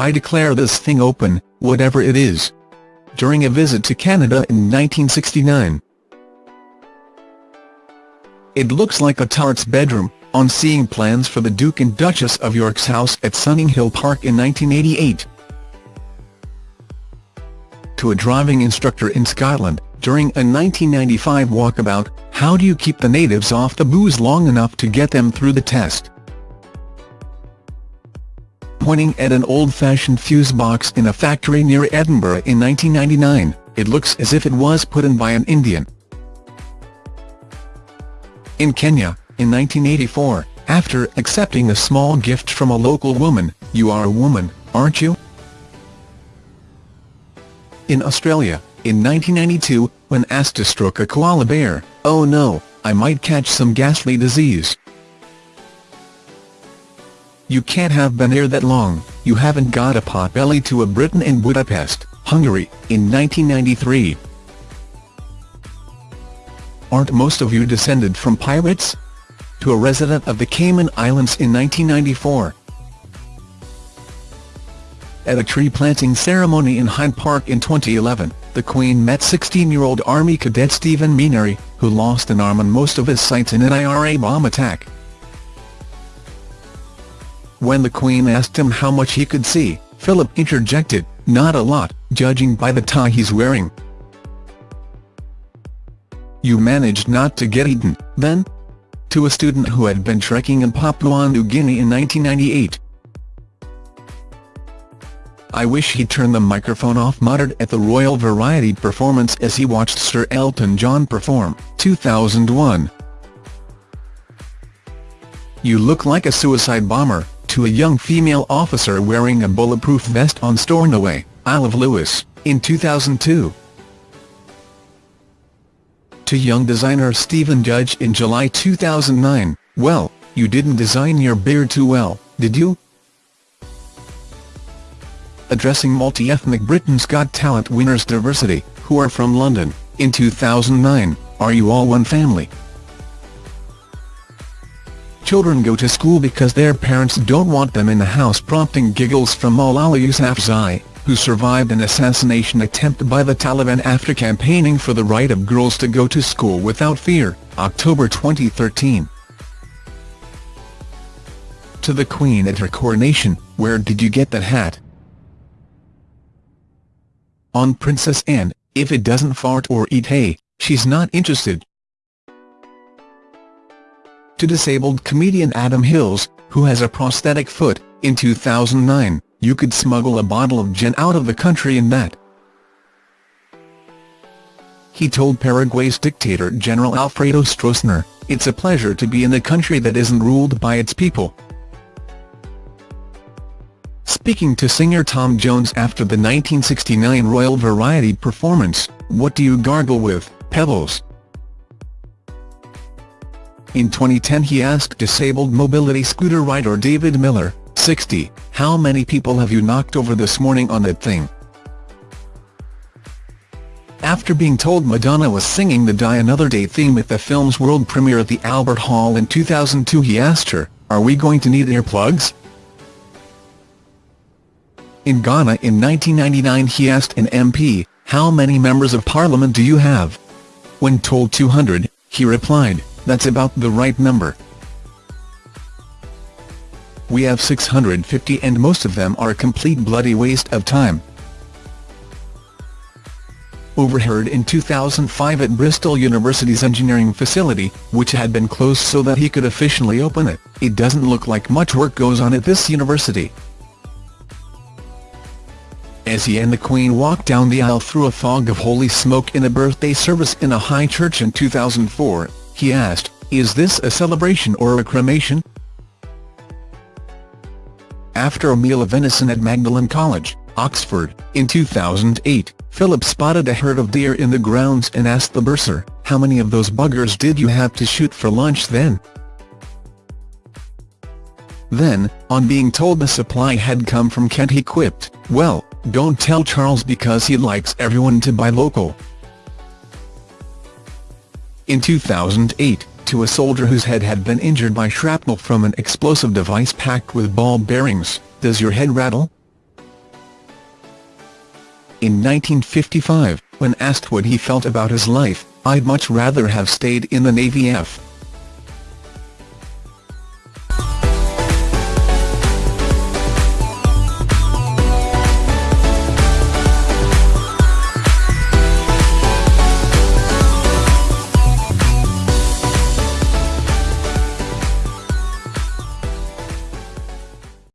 I declare this thing open, whatever it is. During a visit to Canada in 1969. It looks like a turret's bedroom, on seeing plans for the Duke and Duchess of York's house at Sunninghill Park in 1988. To a driving instructor in Scotland, during a 1995 walkabout, how do you keep the natives off the booze long enough to get them through the test? Pointing at an old-fashioned fuse box in a factory near Edinburgh in 1999, it looks as if it was put in by an Indian. In Kenya, in 1984, after accepting a small gift from a local woman, you are a woman, aren't you? In Australia, in 1992, when asked to stroke a koala bear, oh no, I might catch some ghastly disease. You can't have been there that long, you haven't got a pot-belly to a Briton in Budapest, Hungary, in 1993. Aren't most of you descended from pirates? To a resident of the Cayman Islands in 1994. At a tree-planting ceremony in Hyde Park in 2011, the Queen met 16-year-old Army cadet Stephen Menary, who lost an arm and most of his sight in an IRA bomb attack. When the Queen asked him how much he could see, Philip interjected, not a lot, judging by the tie he's wearing. You managed not to get eaten, then? To a student who had been trekking in Papua New Guinea in 1998. I wish he'd turn the microphone off muttered at the Royal Variety performance as he watched Sir Elton John perform, 2001. You look like a suicide bomber, to a young female officer wearing a bulletproof vest on Stornoway, Isle of Lewis, in 2002 to young designer Stephen Judge in July 2009, well, you didn't design your beard too well, did you? Addressing multi-ethnic Britain's Got Talent winners diversity, who are from London, in 2009, are you all one family? Children go to school because their parents don't want them in the house prompting giggles from Malala Yousafzai, who survived an assassination attempt by the Taliban after campaigning for the right of girls to go to school without fear, October 2013. To the Queen at her coronation, where did you get that hat? On Princess Anne, if it doesn't fart or eat hay, she's not interested. To disabled comedian Adam Hills, who has a prosthetic foot, in 2009, you could smuggle a bottle of gin out of the country in that. He told Paraguay's dictator General Alfredo Stroessner, it's a pleasure to be in a country that isn't ruled by its people. Speaking to singer Tom Jones after the 1969 Royal Variety performance, what do you gargle with, Pebbles? In 2010 he asked disabled mobility scooter rider David Miller, 60, how many people have you knocked over this morning on that thing? After being told Madonna was singing the Die Another Day theme at the film's world premiere at the Albert Hall in 2002 he asked her, are we going to need earplugs? In Ghana in 1999 he asked an MP, how many members of parliament do you have? When told 200, he replied, that's about the right number. We have 650 and most of them are a complete bloody waste of time. Overheard in 2005 at Bristol University's engineering facility, which had been closed so that he could officially open it, it doesn't look like much work goes on at this university. As he and the Queen walked down the aisle through a fog of holy smoke in a birthday service in a high church in 2004, he asked, is this a celebration or a cremation? After a meal of venison at Magdalen College, Oxford, in 2008, Philip spotted a herd of deer in the grounds and asked the bursar, how many of those buggers did you have to shoot for lunch then? Then, on being told the supply had come from Kent he quipped, well, don't tell Charles because he likes everyone to buy local in 2008, to a soldier whose head had been injured by shrapnel from an explosive device packed with ball bearings, does your head rattle? In 1955, when asked what he felt about his life, I'd much rather have stayed in the Navy F.